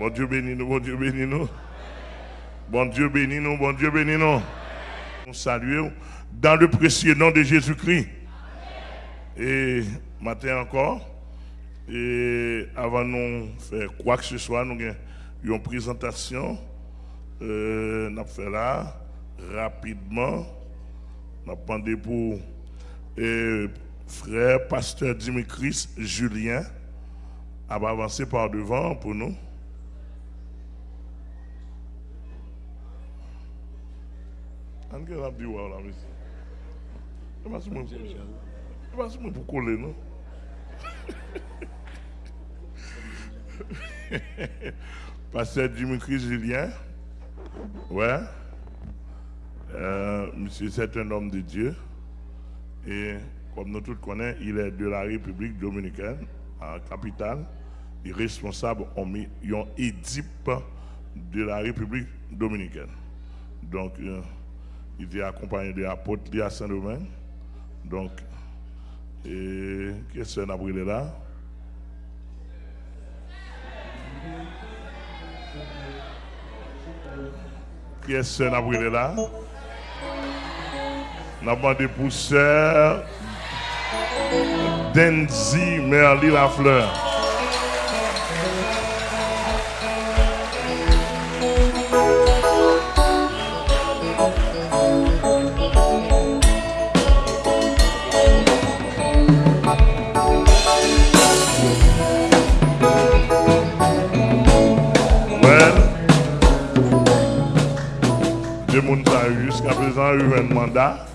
Bon Dieu bénis nous, bon Dieu bénis nous. Bon Dieu bénis nous, bon Dieu bénis nous. Nous saluons dans le précieux nom de Jésus-Christ. Et matin encore, et avant de faire quoi que ce soit, nous avons une présentation. Euh, nous fait là rapidement. Nous avons pour euh, frère pasteur Dimitris Julien à avancer par devant pour nous. Non? Pasteur Dimitri Julien. Ouais. Euh, monsieur, c'est un homme de Dieu. Et comme nous tous connaissons, il est de la République dominicaine, en capitale. Il est responsable en édipe de la République dominicaine. Donc, euh, il est accompagné de l'apôtre à Saint-Domingue. Donc, et qu'est-ce qu'on a brûlé là? Qui est-ce qu'on a brûlé là? On a demandé pour sœur Denzi Merli Lafleur. Un mandat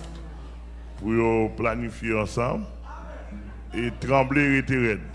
pour planifier ensemble et trembler et raide.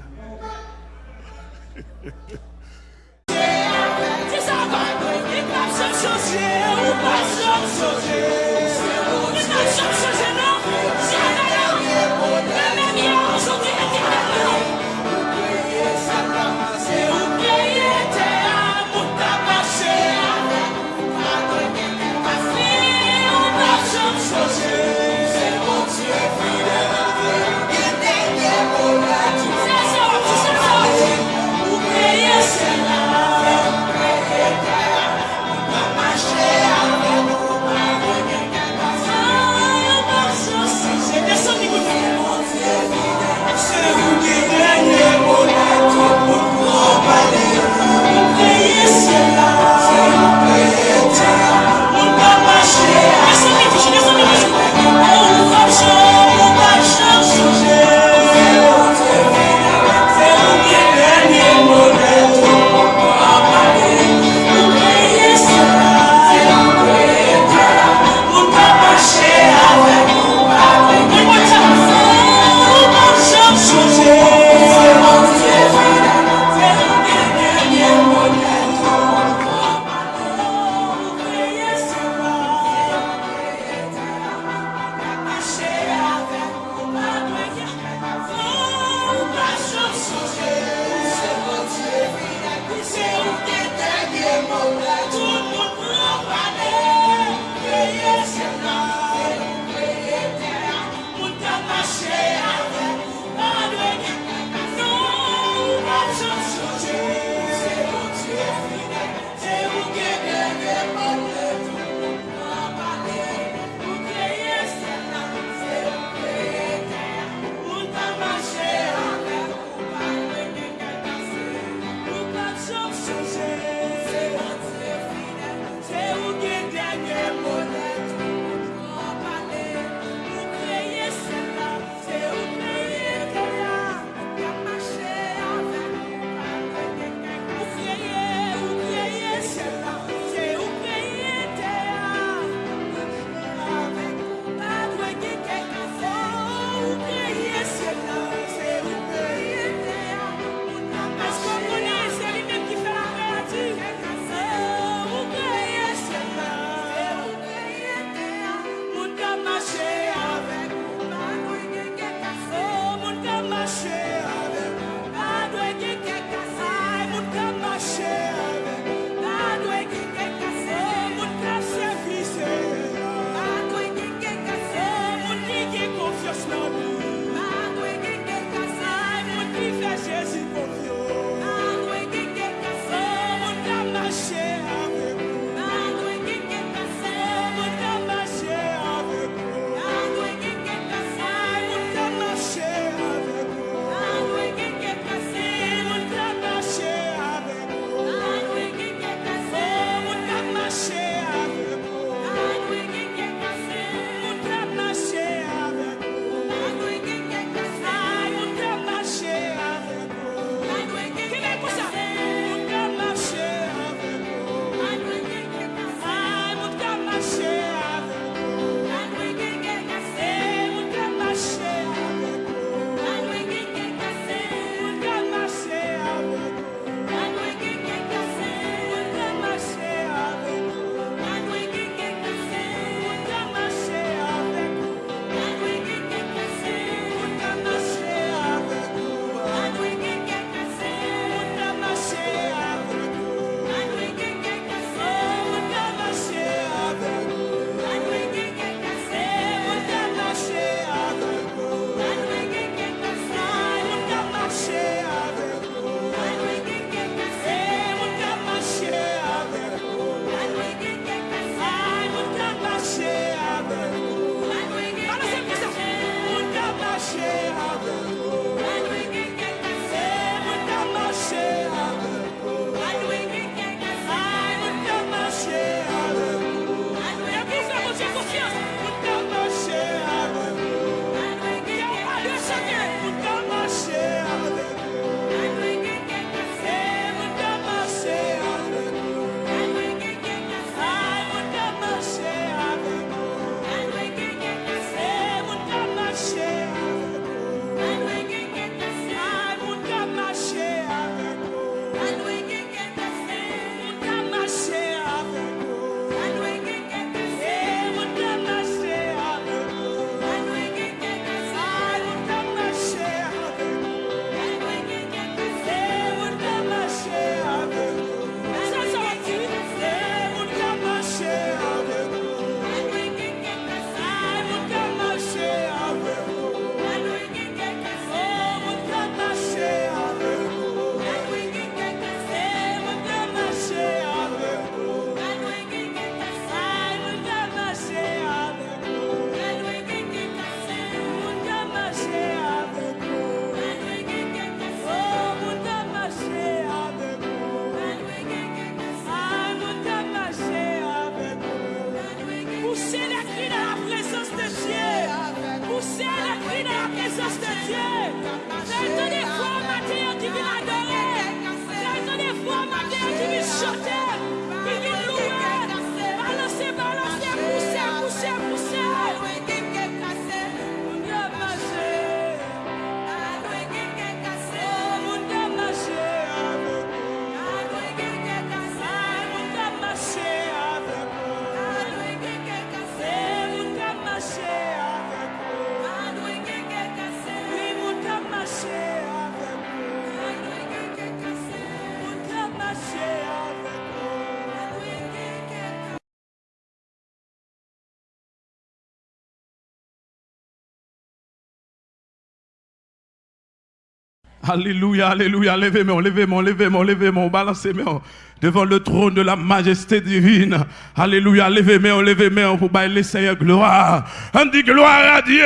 Alléluia, alléluia, levez-moi, levez-moi, levez-moi, levez-moi, balancez-moi devant le trône de la majesté divine. Alléluia, levez-moi, levez-moi pour bailler Seigneur gloire. On gloire à Dieu.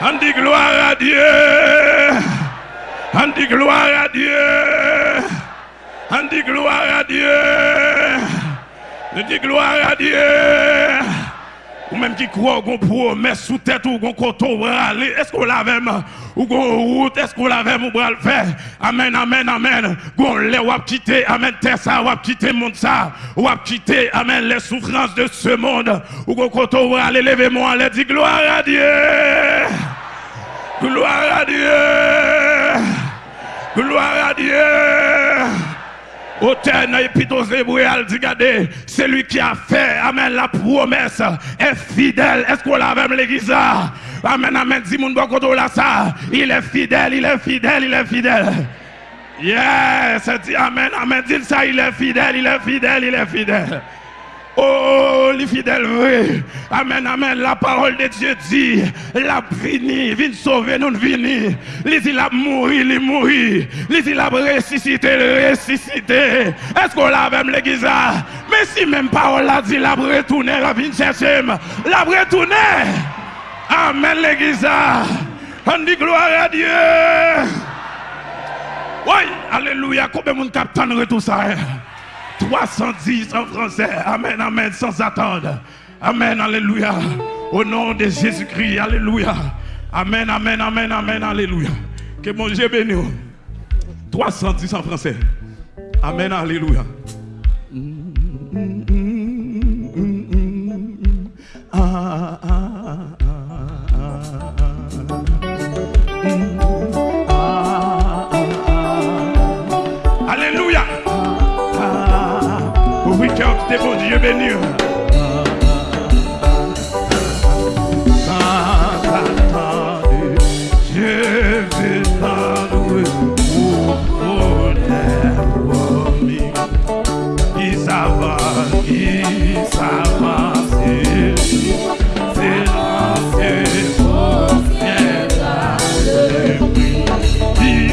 On dit gloire à Dieu. On dit gloire à Dieu. On dit gloire à Dieu. On dit gloire à Dieu. Ou même qui croit qu'on promesse sous tête ou qu'on coton aller. Est-ce qu'on l'a même ou qu'on route, est-ce qu'on l'a même ou le faire? Amen, amen, amen. Qu'on l'a ou quitter, amen, terre ça, ou quitter monde ça, ou quitter, amen, les souffrances de ce monde. Ou qu'on coton aller, levez-moi, allez, dit gloire à Dieu. Gloire à Dieu. Gloire à Dieu. Auteur l'épître dit regardez, c'est lui qui a fait, amen, la promesse est fidèle. Est-ce qu'on l'a même l'église? Amen, amen, dis mon là ça. Il est fidèle, il est fidèle, il est fidèle. Yes, dit amen, amen, dis ça, il est fidèle, il est fidèle, il est fidèle. Oh, les fidèles vrai. Amen, amen. La parole de Dieu dit, la vini, vient sauver nous vini. Les il a mouru, il mouru. Les il a ressuscité, ressuscité. Est-ce qu'on l'a même l'église Mais si même parole a dit, la retourné, la vient chercher, la retourné. Amen, l'église. On dit gloire à Dieu. Oui, alléluia. Combien de monde capte tout ça? 310 en français. Amen, amen, sans attendre. Amen, alléluia. Au nom de Jésus-Christ, alléluia. Amen, amen, amen, amen, alléluia. Que mon Dieu bénisse. 310 en français. Amen, alléluia. Il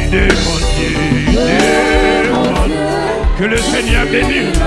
demande, il demande que le Seigneur bénisse.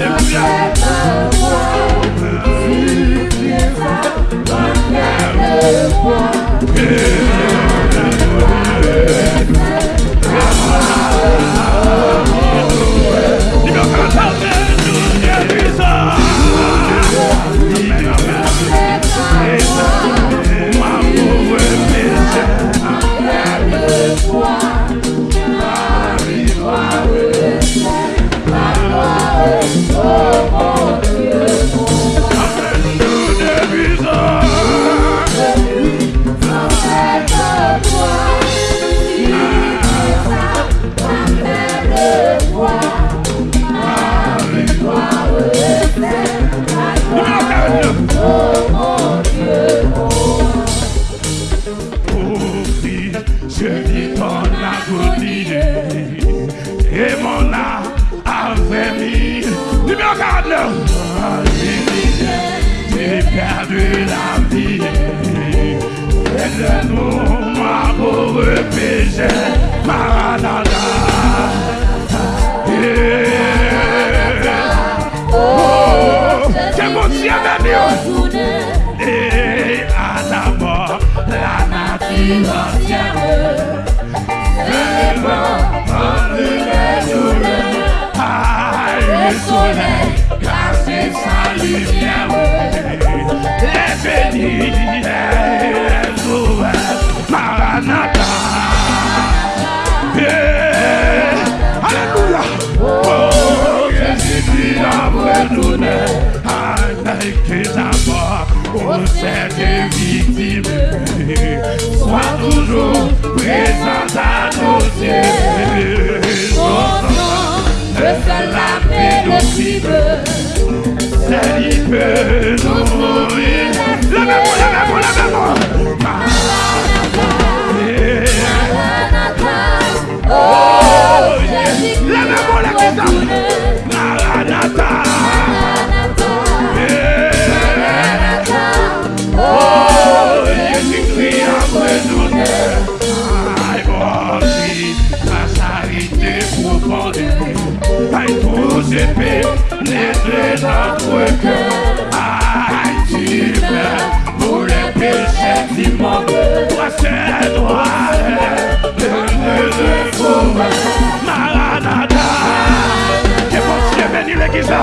amen, amen. bienvenue aux journées à la mort, la nature entière. Le vent, les journées, ah, le soleil, caché sa lumière. Les bénis, les ouverts, Maranatha. Au sein des victimes. Sois toujours présent à nos yeux. La c'est lui peut nous mourir. Oh, yes. Levez-moi la guitare. Maranatha. Ces pénétrer notre cœur. Aïe, tu meurs pour les péchés du monde. Toi, c'est toi, le de fou. Maranatha. Que mon Dieu bénisse l'église. Oh,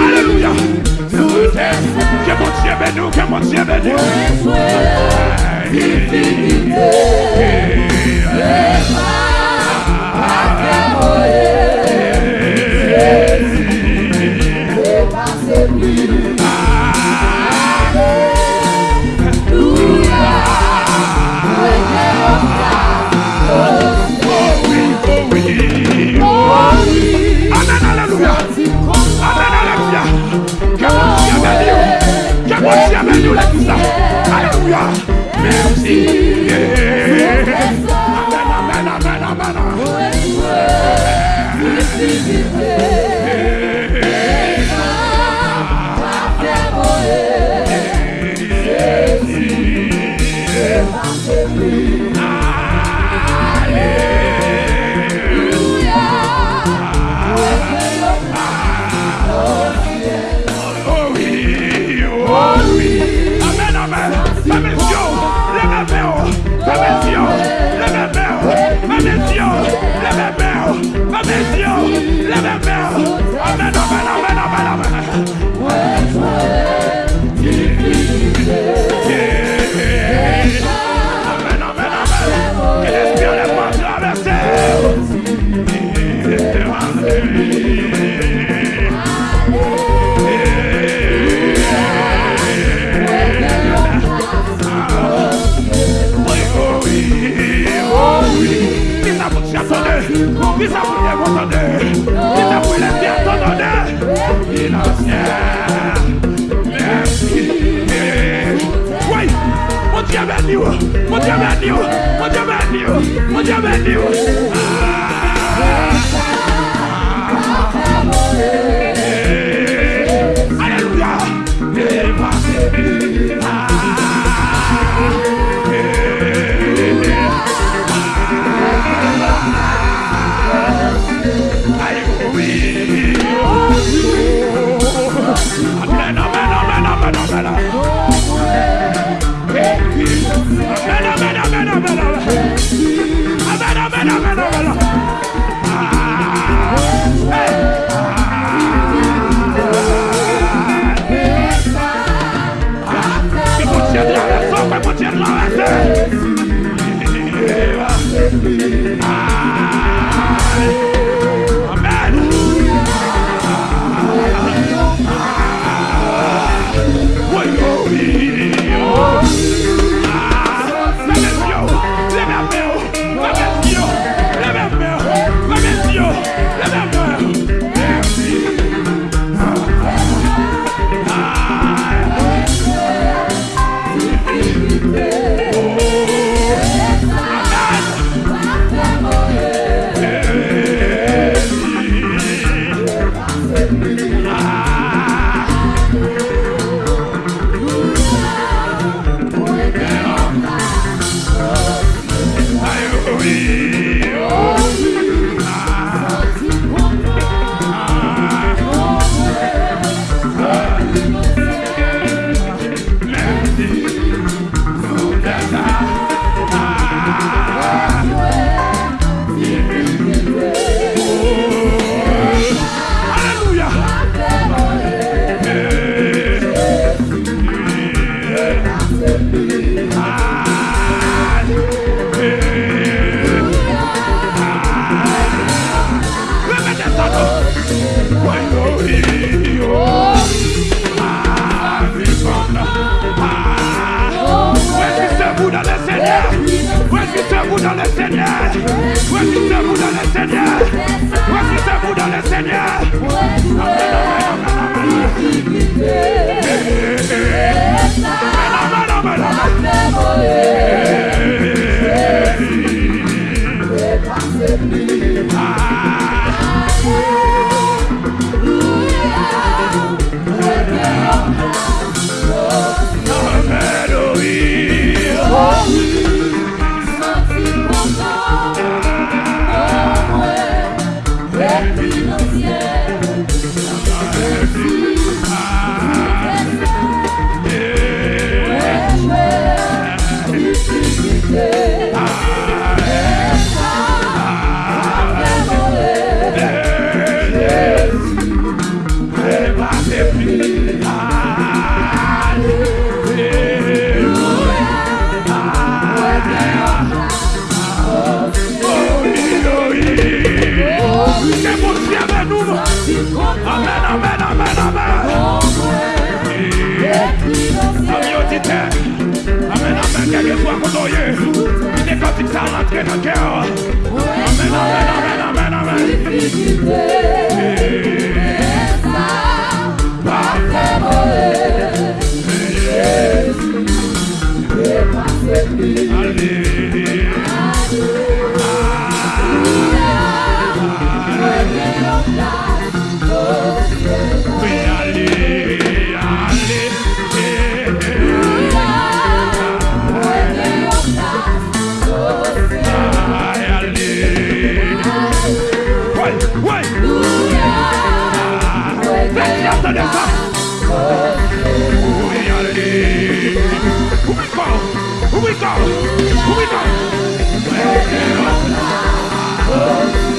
Alléluia. Que mon Dieu bénisse, Dieu see. Yeah. Ki sa pou lè mwen tande Ki sa pou lè mwen tande Finansè Mersi Woy, mwen diye mwen diyo Mwen diye mwen diyo Mwen diye mwen diyo Mwen diye mwen diyo espoir pour toi. Il est dans le cœur. Amen, amen, amen, amen, amen. Move it up! Move it up!